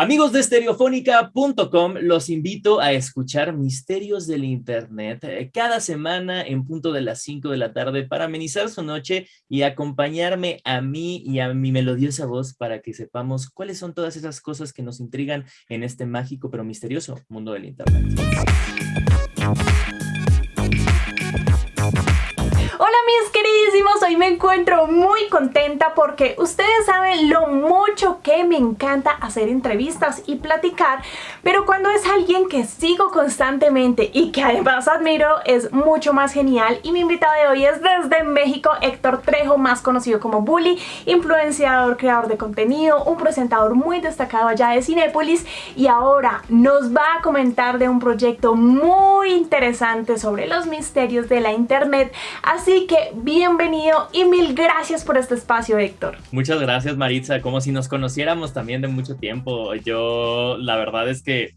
Amigos de estereofónica.com, los invito a escuchar Misterios del Internet eh, cada semana en punto de las 5 de la tarde para amenizar su noche y acompañarme a mí y a mi melodiosa voz para que sepamos cuáles son todas esas cosas que nos intrigan en este mágico pero misterioso mundo del Internet. Mis queridísimos, hoy me encuentro muy contenta porque ustedes saben lo mucho que me encanta hacer entrevistas y platicar, pero cuando es alguien que sigo constantemente y que además admiro es mucho más genial. Y mi invitado de hoy es desde México Héctor Trejo, más conocido como Bully, influenciador, creador de contenido, un presentador muy destacado allá de Cinépolis y ahora nos va a comentar de un proyecto muy interesante sobre los misterios de la internet, así que bienvenido y mil gracias por este espacio, Héctor. Muchas gracias, Maritza. Como si nos conociéramos también de mucho tiempo. Yo, la verdad es que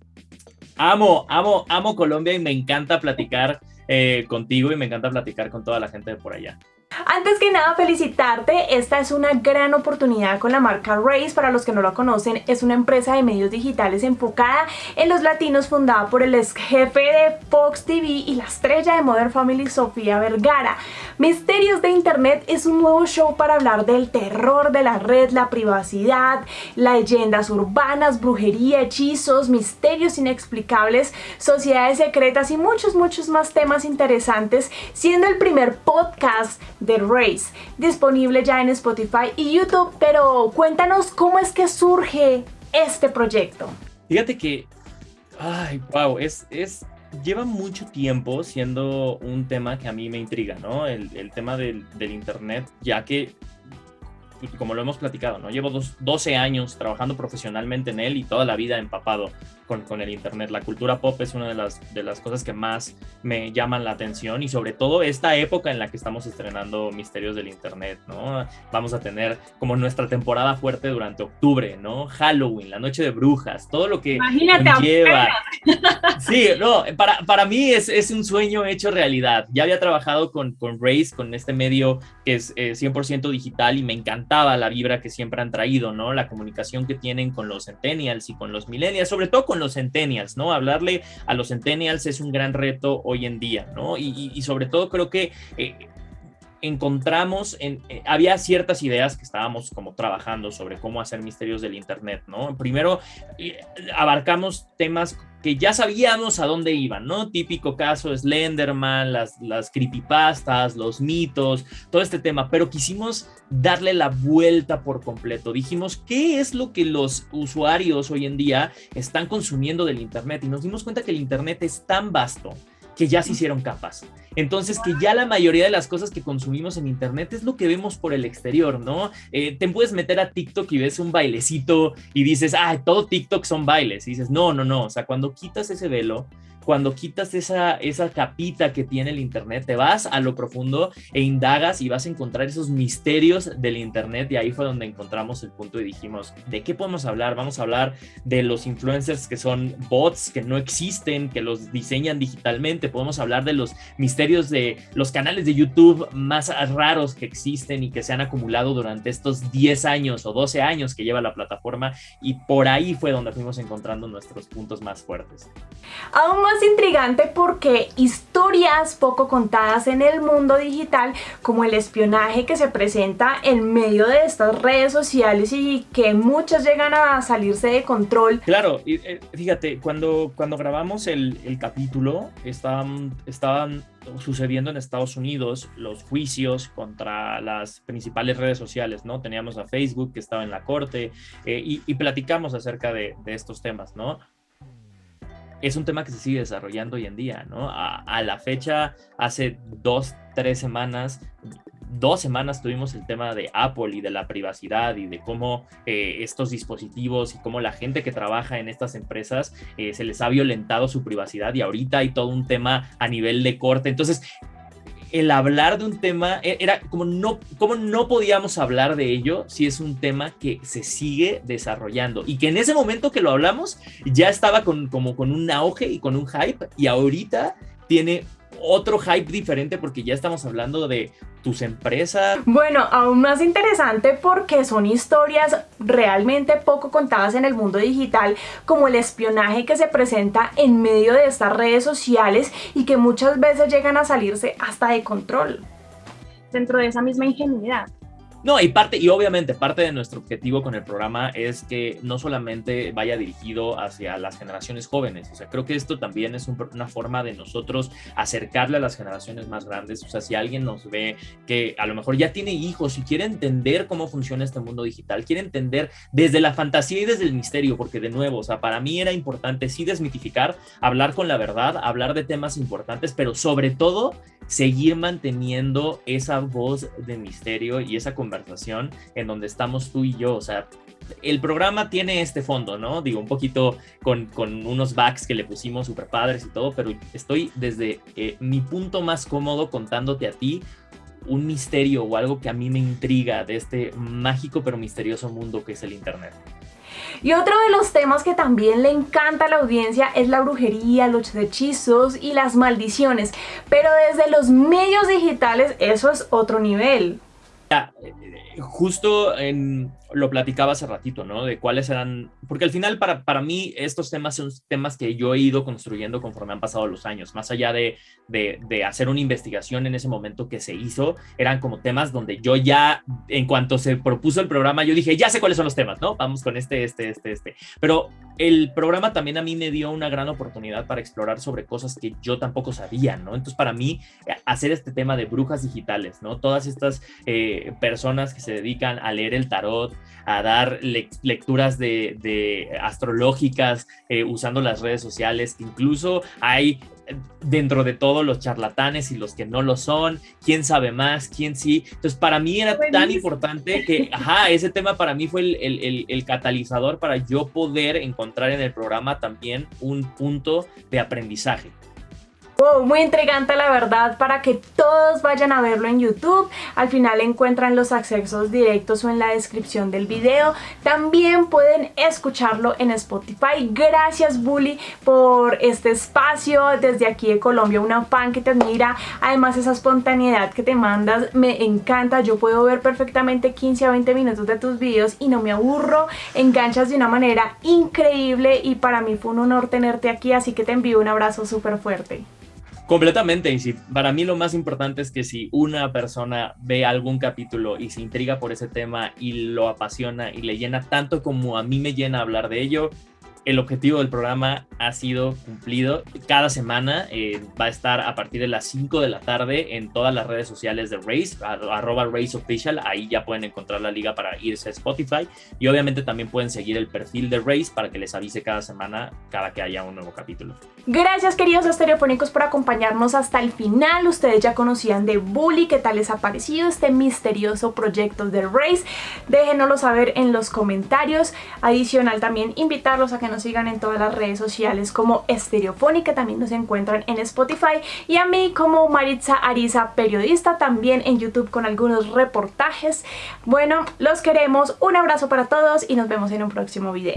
amo, amo, amo Colombia y me encanta platicar eh, contigo y me encanta platicar con toda la gente de por allá. Antes que nada felicitarte, esta es una gran oportunidad con la marca Race, para los que no lo conocen, es una empresa de medios digitales enfocada en los latinos fundada por el ex jefe de Fox TV y la estrella de Modern Family Sofía Vergara. Misterios de Internet es un nuevo show para hablar del terror de la red, la privacidad, leyendas urbanas, brujería, hechizos, misterios inexplicables, sociedades secretas y muchos muchos más temas interesantes, siendo el primer podcast The Race, disponible ya en Spotify y YouTube, pero cuéntanos cómo es que surge este proyecto. Fíjate que, ay, wow, es, es, lleva mucho tiempo siendo un tema que a mí me intriga, ¿no? El, tema del Internet, ya que como lo hemos platicado, ¿no? Llevo 12 años trabajando profesionalmente en él y toda la vida empapado con, con, el Internet. La cultura pop es una de las, de las cosas que más me llaman la atención y sobre todo esta época en la que estamos estrenando Misterios del Internet, ¿no? Vamos a tener como nuestra temporada fuerte durante octubre, ¿no? Halloween, la noche de brujas, todo lo que Imagínate lleva. Sí, no, para, para mí es, es, un sueño hecho realidad. Ya había trabajado con, con Race, con este medio que es 100% eh, digital y me la vibra que siempre han traído, ¿no? La comunicación que tienen con los centennials y con los millennials, sobre todo con los centennials, ¿no? Hablarle a los centennials es un gran reto hoy en día, ¿no? Y, y, sobre todo creo que... Eh, encontramos, en, eh, había ciertas ideas que estábamos como trabajando sobre cómo hacer misterios del Internet, ¿no? Primero, eh, abarcamos temas que ya sabíamos a dónde iban, ¿no? Típico caso Slenderman, las, las creepypastas, los mitos, todo este tema, pero quisimos darle la vuelta por completo. Dijimos, ¿qué es lo que los usuarios hoy en día están consumiendo del Internet? Y nos dimos cuenta que el Internet es tan vasto que ya se hicieron capas. Entonces, que ya la mayoría de las cosas que consumimos en Internet es lo que vemos por el exterior, ¿no? Eh, te puedes meter a TikTok y ves un bailecito y dices, ah, todo TikTok son bailes. Y dices, no, no, no. O sea, cuando quitas ese velo, cuando quitas esa, esa capita que tiene el Internet, te vas a lo profundo e indagas y vas a encontrar esos misterios del Internet y ahí fue donde encontramos el punto y dijimos, ¿de qué podemos hablar? Vamos a hablar de los influencers que son bots, que no existen, que los diseñan digitalmente, podemos hablar de los misterios de los canales de YouTube más raros que existen y que se han acumulado durante estos 10 años o 12 años que lleva la plataforma y por ahí fue donde fuimos encontrando nuestros puntos más fuertes. Aún intrigante porque historias poco contadas en el mundo digital, como el espionaje que se presenta en medio de estas redes sociales y que muchas llegan a salirse de control. Claro, eh, fíjate, cuando, cuando grabamos el, capítulo, estaban, estaban sucediendo en Estados Unidos los juicios contra las principales redes sociales, ¿no? Teníamos a Facebook que estaba en la corte eh, y, y, platicamos acerca de, de estos temas, ¿no? Es un tema que se sigue desarrollando hoy en día, ¿no? A, la fecha, hace dos, tres semanas, dos semanas tuvimos el tema de Apple y de la privacidad y de cómo eh, estos dispositivos y cómo la gente que trabaja en estas empresas eh, se les ha violentado su privacidad y ahorita hay todo un tema a nivel de corte. Entonces, el hablar de un tema, e, era como no, como no podíamos hablar de ello si es un tema que se sigue desarrollando y que en ese momento que lo hablamos ya estaba con, como con un auge y con un hype y ahorita tiene otro hype diferente porque ya estamos hablando de tus empresas. Bueno, aún más interesante porque son historias realmente poco contadas en el mundo digital, como el espionaje que se presenta en medio de estas redes sociales y que muchas veces llegan a salirse hasta de control. Dentro de esa misma ingenuidad. No, y parte, y obviamente parte de nuestro objetivo con el programa es que no solamente vaya dirigido hacia las generaciones jóvenes, o sea, creo que esto también es una forma de nosotros acercarle a las generaciones más grandes, o sea, si alguien nos ve que a lo mejor ya tiene hijos y quiere entender cómo funciona este mundo digital, quiere entender desde la fantasía y desde el misterio, porque de nuevo, o sea, para mí era importante sí desmitificar, hablar con la verdad, hablar de temas importantes, pero sobre todo seguir manteniendo esa voz de misterio y esa conversación en donde estamos tú y yo. O sea, el programa tiene este fondo, ¿no? Digo, un poquito con, con unos backs que le pusimos super padres y todo, pero estoy desde eh, mi punto más cómodo contándote a ti un misterio o algo que a mí me intriga de este mágico pero misterioso mundo que es el Internet. Y otro de los temas que también le encanta a la audiencia es la brujería, los hechizos y las maldiciones. Pero desde los medios digitales eso es otro nivel. Eh, justo lo platicaba hace ratito, ¿no? De cuáles eran, porque al final para, para mí estos temas son temas que yo he ido construyendo conforme han pasado los años, más allá de, de, hacer una investigación en ese momento que se hizo, eran como temas donde yo ya, en cuanto se propuso el programa, yo dije, ya sé cuáles son los temas, ¿no? Vamos con este, este, este, este. Pero el programa también a mí me dio una gran oportunidad para explorar sobre cosas que yo tampoco sabía, ¿no? Entonces para mí hacer este tema de brujas digitales, ¿no? Todas estas eh, personas que se dedican a leer el tarot, a dar lecturas de, astrológicas eh, usando las redes sociales, incluso hay eh, dentro de todos los charlatanes y los que no lo son, quién sabe más, quién sí. Entonces, para mí era tan importante que, ajá, ese tema para mí fue el, el, catalizador para yo poder encontrar en el programa también un punto de aprendizaje muy intrigante la verdad para que todos vayan a verlo en YouTube. Al final encuentran los accesos directos o en la descripción del video. También pueden escucharlo en Spotify. Gracias Bully por este espacio. Desde aquí de Colombia, una fan que te admira. Además esa espontaneidad que te mandas me encanta. Yo puedo ver perfectamente 15 a 20 minutos de tus videos y no me aburro. Enganchas de una manera increíble y para mí fue un honor tenerte aquí. Así que te envío un abrazo súper fuerte. Completamente, y si, para mí lo más importante es que si una persona ve algún capítulo y se intriga por ese tema y lo apasiona y le llena tanto como a mí me llena hablar de ello, el objetivo del programa ha sido cumplido. Cada semana eh, va a estar a partir de las 5 de la tarde en todas las redes sociales de Race, arroba Race Official. Ahí ya pueden encontrar la liga para irse a Spotify. Y obviamente también pueden seguir el perfil de Race para que les avise cada semana, cada que haya un nuevo capítulo. Gracias queridos estereofónicos por acompañarnos hasta el final. Ustedes ya conocían de Bully, qué tal les ha parecido este misterioso proyecto de Race. Déjenoslo saber en los comentarios. Adicional también invitarlos a que nos sigan en todas las redes sociales como Estereofónica, también nos encuentran en Spotify y a mí como Maritza Ariza, periodista, también en YouTube con algunos reportajes. Bueno, los queremos, un abrazo para todos y nos vemos en un próximo video.